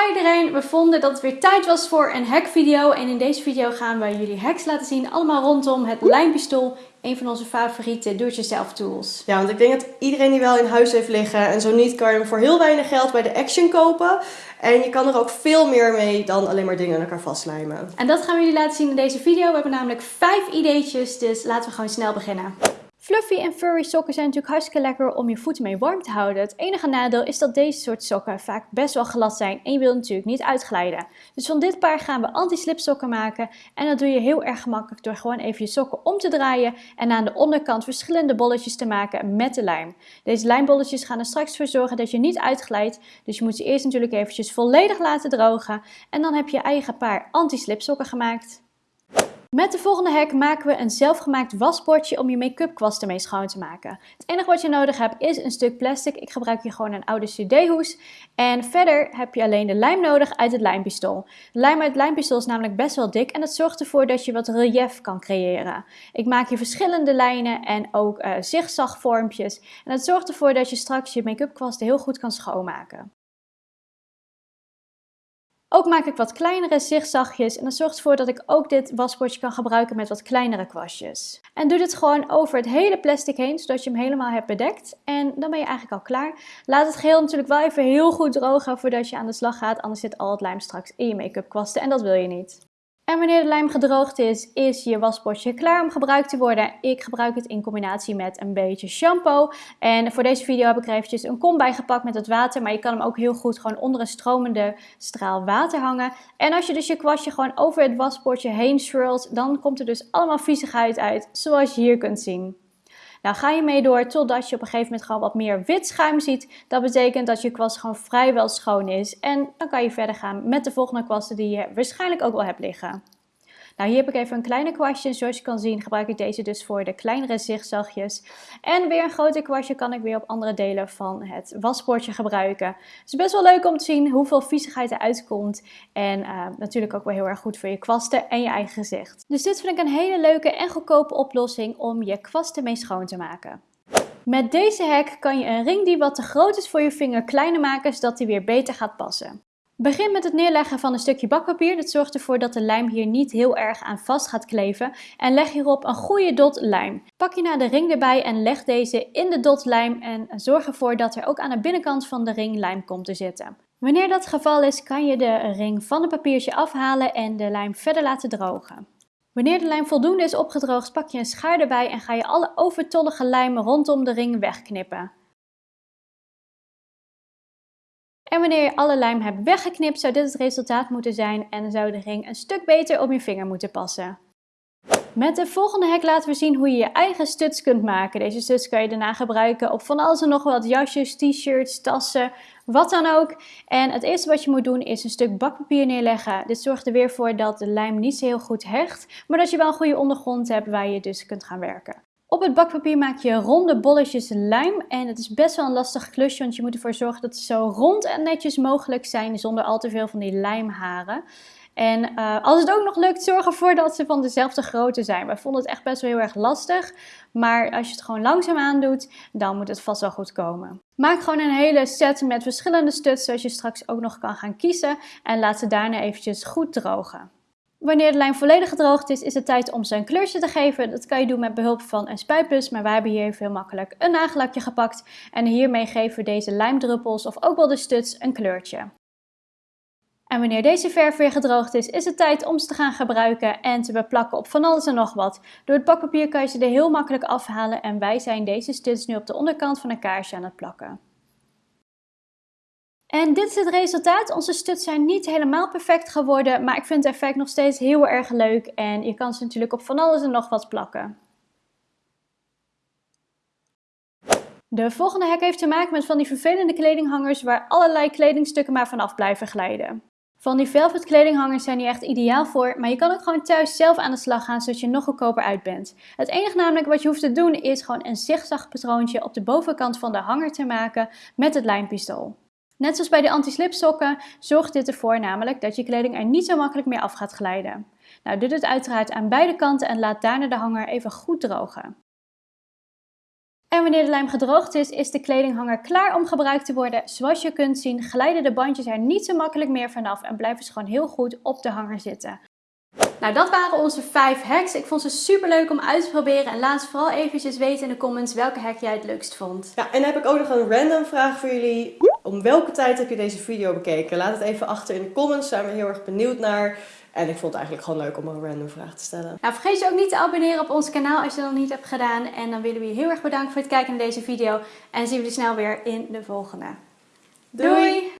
Hi iedereen, we vonden dat het weer tijd was voor een hackvideo en in deze video gaan we jullie hacks laten zien, allemaal rondom het lijmpistool, een van onze favoriete do-it-yourself tools. Ja, want ik denk dat iedereen die wel in huis heeft liggen en zo niet kan je hem voor heel weinig geld bij de Action kopen. En je kan er ook veel meer mee dan alleen maar dingen aan elkaar vastlijmen. En dat gaan we jullie laten zien in deze video. We hebben namelijk vijf ideetjes, dus laten we gewoon snel beginnen. Fluffy en furry sokken zijn natuurlijk hartstikke lekker om je voeten mee warm te houden. Het enige nadeel is dat deze soort sokken vaak best wel glad zijn en je wilt natuurlijk niet uitglijden. Dus van dit paar gaan we anti-slip sokken maken en dat doe je heel erg gemakkelijk door gewoon even je sokken om te draaien en aan de onderkant verschillende bolletjes te maken met de lijm. Deze lijmbolletjes gaan er straks voor zorgen dat je niet uitglijdt, dus je moet ze eerst natuurlijk eventjes volledig laten drogen en dan heb je je eigen paar anti-slip sokken gemaakt. Met de volgende hack maken we een zelfgemaakt wasbordje om je make-up kwast ermee schoon te maken. Het enige wat je nodig hebt is een stuk plastic. Ik gebruik hier gewoon een oude cd-hoes. En verder heb je alleen de lijm nodig uit het lijmpistool. De lijm uit het lijmpistool is namelijk best wel dik en dat zorgt ervoor dat je wat relief kan creëren. Ik maak hier verschillende lijnen en ook uh, zigzagvormpjes. En dat zorgt ervoor dat je straks je make-up kwast heel goed kan schoonmaken. Ook maak ik wat kleinere zigzagjes en dat zorgt ervoor dat ik ook dit wasbordje kan gebruiken met wat kleinere kwastjes. En doe dit gewoon over het hele plastic heen, zodat je hem helemaal hebt bedekt. En dan ben je eigenlijk al klaar. Laat het geheel natuurlijk wel even heel goed drogen voordat je aan de slag gaat, anders zit al het lijm straks in je make-up kwasten en dat wil je niet. En wanneer de lijm gedroogd is, is je wasbordje klaar om gebruikt te worden. Ik gebruik het in combinatie met een beetje shampoo. En voor deze video heb ik er eventjes een kom bij gepakt met het water. Maar je kan hem ook heel goed gewoon onder een stromende straal water hangen. En als je dus je kwastje gewoon over het wasbordje heen swirlt, dan komt er dus allemaal viezigheid uit, zoals je hier kunt zien. Nou ga je mee door totdat je op een gegeven moment gewoon wat meer wit schuim ziet. Dat betekent dat je kwast gewoon vrijwel schoon is. En dan kan je verder gaan met de volgende kwasten die je waarschijnlijk ook wel hebt liggen. Nou, hier heb ik even een kleine kwastje. Zoals je kan zien gebruik ik deze dus voor de kleinere zigzagjes. En weer een groter kwastje kan ik weer op andere delen van het wasbordje gebruiken. Het is best wel leuk om te zien hoeveel viezigheid eruit komt. En uh, natuurlijk ook wel heel erg goed voor je kwasten en je eigen gezicht. Dus dit vind ik een hele leuke en goedkope oplossing om je kwasten mee schoon te maken. Met deze hack kan je een ring die wat te groot is voor je vinger kleiner maken zodat die weer beter gaat passen. Begin met het neerleggen van een stukje bakpapier. Dat zorgt ervoor dat de lijm hier niet heel erg aan vast gaat kleven. En leg hierop een goede dot lijm. Pak je naar de ring erbij en leg deze in de dot lijm. En zorg ervoor dat er ook aan de binnenkant van de ring lijm komt te zitten. Wanneer dat het geval is, kan je de ring van het papiertje afhalen en de lijm verder laten drogen. Wanneer de lijm voldoende is opgedroogd, pak je een schaar erbij en ga je alle overtollige lijm rondom de ring wegknippen. En wanneer je alle lijm hebt weggeknipt, zou dit het resultaat moeten zijn en zou de ring een stuk beter op je vinger moeten passen. Met de volgende hack laten we zien hoe je je eigen studs kunt maken. Deze studs kan je daarna gebruiken op van alles en nog wat jasjes, t-shirts, tassen, wat dan ook. En het eerste wat je moet doen is een stuk bakpapier neerleggen. Dit zorgt er weer voor dat de lijm niet zo heel goed hecht, maar dat je wel een goede ondergrond hebt waar je dus kunt gaan werken. Op het bakpapier maak je ronde bolletjes lijm en het is best wel een lastig klusje, want je moet ervoor zorgen dat ze zo rond en netjes mogelijk zijn zonder al te veel van die lijmharen. En uh, als het ook nog lukt, zorg ervoor dat ze van dezelfde grootte zijn. Wij vonden het echt best wel heel erg lastig, maar als je het gewoon langzaam aandoet, dan moet het vast wel goed komen. Maak gewoon een hele set met verschillende studs, zodat je straks ook nog kan gaan kiezen en laat ze daarna eventjes goed drogen. Wanneer de lijm volledig gedroogd is, is het tijd om ze een kleurtje te geven. Dat kan je doen met behulp van een spuitbus, maar wij hebben hier heel makkelijk een nagellakje gepakt. En hiermee geven we deze lijmdruppels of ook wel de studs een kleurtje. En wanneer deze verf weer gedroogd is, is het tijd om ze te gaan gebruiken en te beplakken op van alles en nog wat. Door het bakpapier kan je ze er heel makkelijk afhalen en wij zijn deze studs nu op de onderkant van een kaarsje aan het plakken. En dit is het resultaat. Onze studs zijn niet helemaal perfect geworden, maar ik vind het effect nog steeds heel erg leuk. En je kan ze natuurlijk op van alles en nog wat plakken. De volgende hack heeft te maken met van die vervelende kledinghangers waar allerlei kledingstukken maar vanaf blijven glijden. Van die velvet kledinghangers zijn hier echt ideaal voor, maar je kan ook gewoon thuis zelf aan de slag gaan zodat je nog goedkoper uit bent. Het enige namelijk wat je hoeft te doen is gewoon een zigzag patroontje op de bovenkant van de hanger te maken met het lijmpistool. Net zoals bij de anti-slip sokken zorgt dit ervoor namelijk dat je kleding er niet zo makkelijk meer af gaat glijden. Nou, doe dit uiteraard aan beide kanten en laat daarna de hanger even goed drogen. En wanneer de lijm gedroogd is, is de kledinghanger klaar om gebruikt te worden. Zoals je kunt zien glijden de bandjes er niet zo makkelijk meer vanaf en blijven ze gewoon heel goed op de hanger zitten. Nou, dat waren onze 5 hacks. Ik vond ze super leuk om uit te proberen. En laat vooral eventjes weten in de comments welke hack jij het leukst vond. Ja, en dan heb ik ook nog een random vraag voor jullie. Om welke tijd heb je deze video bekeken? Laat het even achter in de comments. Daar zijn we heel erg benieuwd naar. En ik vond het eigenlijk gewoon leuk om een random vraag te stellen. Nou, vergeet je ook niet te abonneren op ons kanaal als je dat nog niet hebt gedaan. En dan willen we je heel erg bedanken voor het kijken naar deze video. En zien we je snel weer in de volgende. Doei!